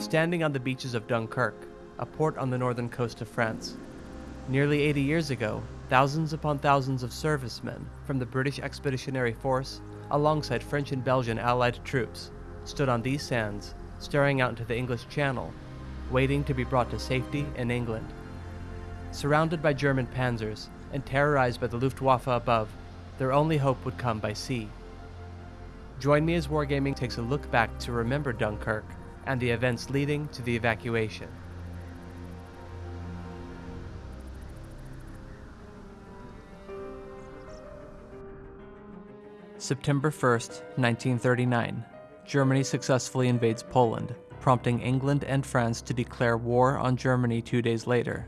standing on the beaches of Dunkirk, a port on the northern coast of France. Nearly 80 years ago, thousands upon thousands of servicemen from the British Expeditionary Force, alongside French and Belgian Allied troops, stood on these sands, staring out into the English Channel, waiting to be brought to safety in England. Surrounded by German panzers and terrorized by the Luftwaffe above, their only hope would come by sea. Join me as Wargaming takes a look back to remember Dunkirk and the events leading to the evacuation. September 1st, 1939. Germany successfully invades Poland, prompting England and France to declare war on Germany two days later.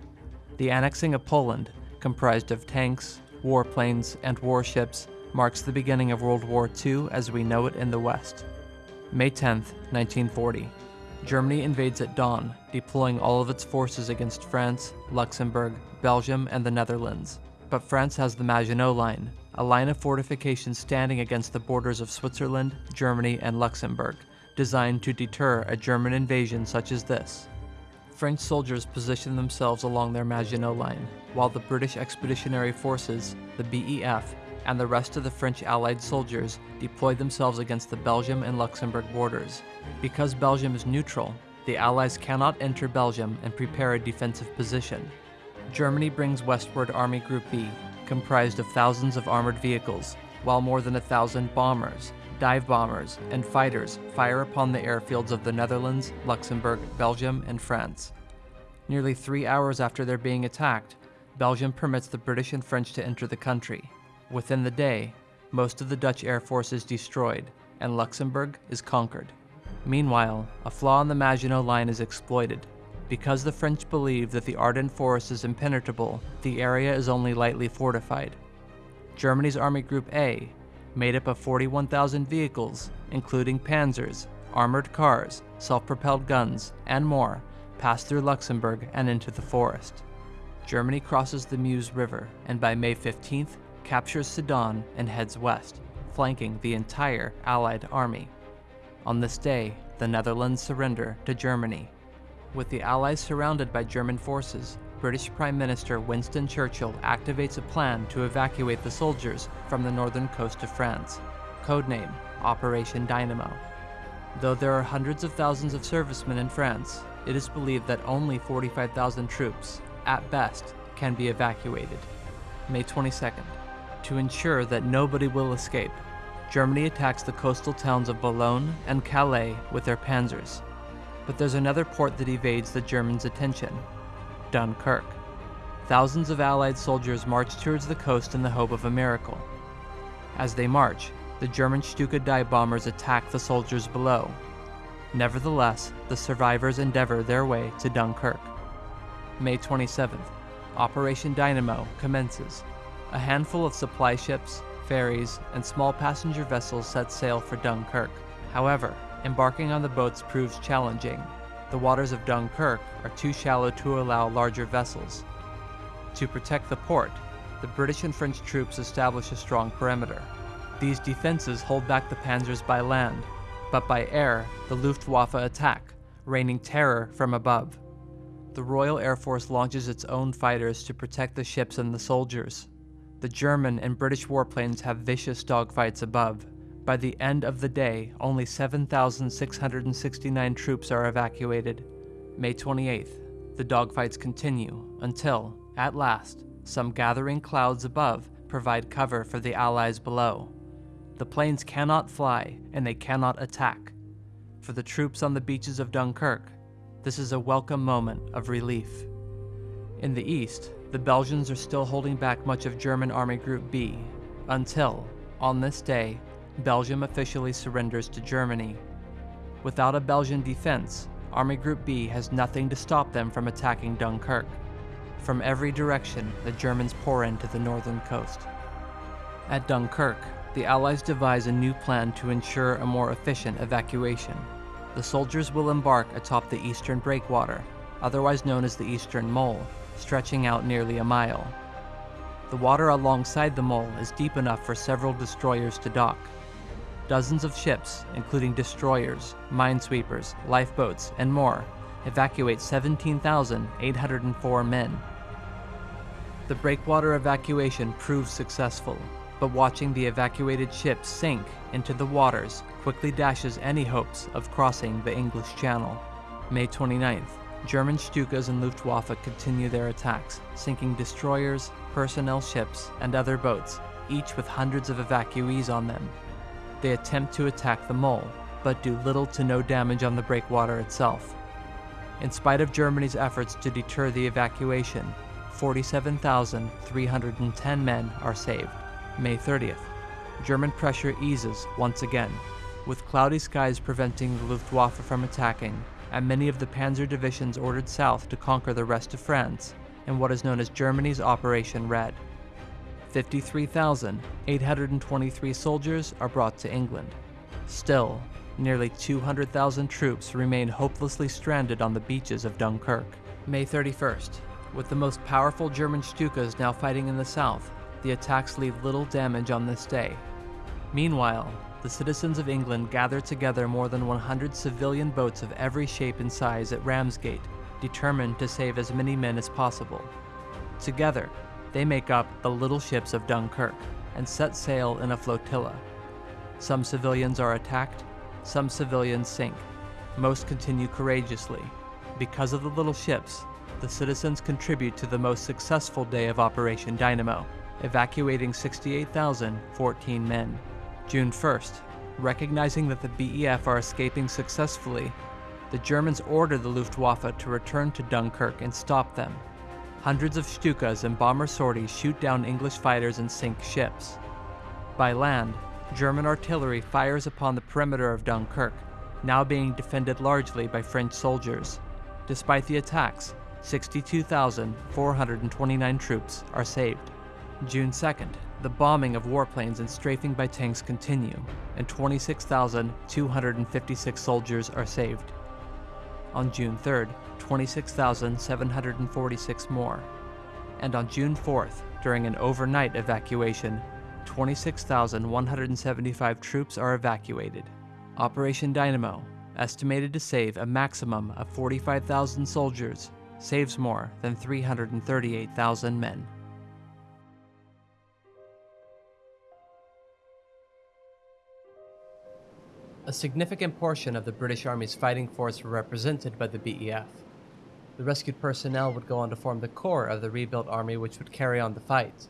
The annexing of Poland, comprised of tanks, warplanes, and warships, marks the beginning of World War II as we know it in the West. May 10, 1940. Germany invades at dawn, deploying all of its forces against France, Luxembourg, Belgium, and the Netherlands. But France has the Maginot Line, a line of fortifications standing against the borders of Switzerland, Germany, and Luxembourg, designed to deter a German invasion such as this. French soldiers positioned themselves along their Maginot Line, while the British Expeditionary Forces, the BEF, and the rest of the French Allied soldiers deployed themselves against the Belgium and Luxembourg borders. Because Belgium is neutral, the Allies cannot enter Belgium and prepare a defensive position. Germany brings westward Army Group B, comprised of thousands of armored vehicles, while more than a thousand bombers, dive bombers, and fighters fire upon the airfields of the Netherlands, Luxembourg, Belgium, and France. Nearly three hours after their being attacked, Belgium permits the British and French to enter the country. Within the day, most of the Dutch air force is destroyed, and Luxembourg is conquered. Meanwhile, a flaw in the Maginot Line is exploited. Because the French believe that the Ardennes forest is impenetrable, the area is only lightly fortified. Germany's Army Group A, made up of 41,000 vehicles, including panzers, armored cars, self-propelled guns, and more, passed through Luxembourg and into the forest. Germany crosses the Meuse River, and by May 15th, captures Sedan and heads west, flanking the entire Allied army. On this day, the Netherlands surrender to Germany. With the Allies surrounded by German forces, British Prime Minister Winston Churchill activates a plan to evacuate the soldiers from the northern coast of France, codename Operation Dynamo. Though there are hundreds of thousands of servicemen in France, it is believed that only 45,000 troops, at best, can be evacuated. May 22nd. To ensure that nobody will escape, Germany attacks the coastal towns of Boulogne and Calais with their panzers. But there's another port that evades the Germans' attention Dunkirk. Thousands of Allied soldiers march towards the coast in the hope of a miracle. As they march, the German Stuka dive bombers attack the soldiers below. Nevertheless, the survivors endeavor their way to Dunkirk. May 27th, Operation Dynamo commences. A handful of supply ships, ferries, and small passenger vessels set sail for Dunkirk. However, embarking on the boats proves challenging. The waters of Dunkirk are too shallow to allow larger vessels. To protect the port, the British and French troops establish a strong perimeter. These defenses hold back the panzers by land, but by air, the Luftwaffe attack, raining terror from above. The Royal Air Force launches its own fighters to protect the ships and the soldiers. The German and British warplanes have vicious dogfights above. By the end of the day, only 7,669 troops are evacuated. May 28th, the dogfights continue until, at last, some gathering clouds above provide cover for the Allies below. The planes cannot fly and they cannot attack. For the troops on the beaches of Dunkirk, this is a welcome moment of relief. In the east, the Belgians are still holding back much of German Army Group B, until, on this day, Belgium officially surrenders to Germany. Without a Belgian defense, Army Group B has nothing to stop them from attacking Dunkirk. From every direction, the Germans pour into the northern coast. At Dunkirk, the Allies devise a new plan to ensure a more efficient evacuation. The soldiers will embark atop the eastern breakwater, otherwise known as the Eastern Mole, stretching out nearly a mile. The water alongside the mole is deep enough for several destroyers to dock. dozens of ships, including destroyers, minesweepers, lifeboats, and more, evacuate 17,804 men. The breakwater evacuation proved successful, but watching the evacuated ships sink into the waters quickly dashes any hopes of crossing the English Channel. May 29th, German Stukas and Luftwaffe continue their attacks, sinking destroyers, personnel ships, and other boats, each with hundreds of evacuees on them. They attempt to attack the mole, but do little to no damage on the breakwater itself. In spite of Germany's efforts to deter the evacuation, 47,310 men are saved. May 30th, German pressure eases once again, with cloudy skies preventing the Luftwaffe from attacking, and many of the panzer divisions ordered south to conquer the rest of France in what is known as Germany's Operation Red. 53,823 soldiers are brought to England. Still, nearly 200,000 troops remain hopelessly stranded on the beaches of Dunkirk. May 31st. With the most powerful German Stukas now fighting in the south, the attacks leave little damage on this day. Meanwhile, the citizens of England gather together more than 100 civilian boats of every shape and size at Ramsgate, determined to save as many men as possible. Together, they make up the little ships of Dunkirk and set sail in a flotilla. Some civilians are attacked, some civilians sink. Most continue courageously. Because of the little ships, the citizens contribute to the most successful day of Operation Dynamo, evacuating 68,014 men. June 1st, recognizing that the BEF are escaping successfully, the Germans order the Luftwaffe to return to Dunkirk and stop them. Hundreds of Stukas and bomber sorties shoot down English fighters and sink ships. By land, German artillery fires upon the perimeter of Dunkirk, now being defended largely by French soldiers. Despite the attacks, 62,429 troops are saved. June 2nd, the bombing of warplanes and strafing by tanks continue, and 26,256 soldiers are saved. On June 3rd, 26,746 more. And on June 4th, during an overnight evacuation, 26,175 troops are evacuated. Operation Dynamo, estimated to save a maximum of 45,000 soldiers, saves more than 338,000 men. A significant portion of the British Army's fighting force were represented by the BEF. The rescued personnel would go on to form the core of the rebuilt army which would carry on the fight.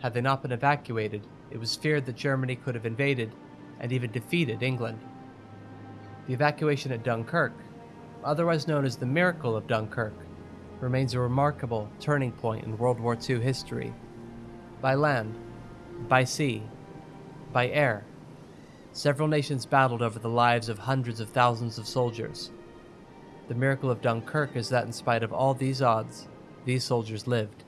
Had they not been evacuated, it was feared that Germany could have invaded and even defeated England. The evacuation at Dunkirk, otherwise known as the Miracle of Dunkirk, remains a remarkable turning point in World War II history. By land, by sea, by air, Several nations battled over the lives of hundreds of thousands of soldiers. The miracle of Dunkirk is that in spite of all these odds, these soldiers lived.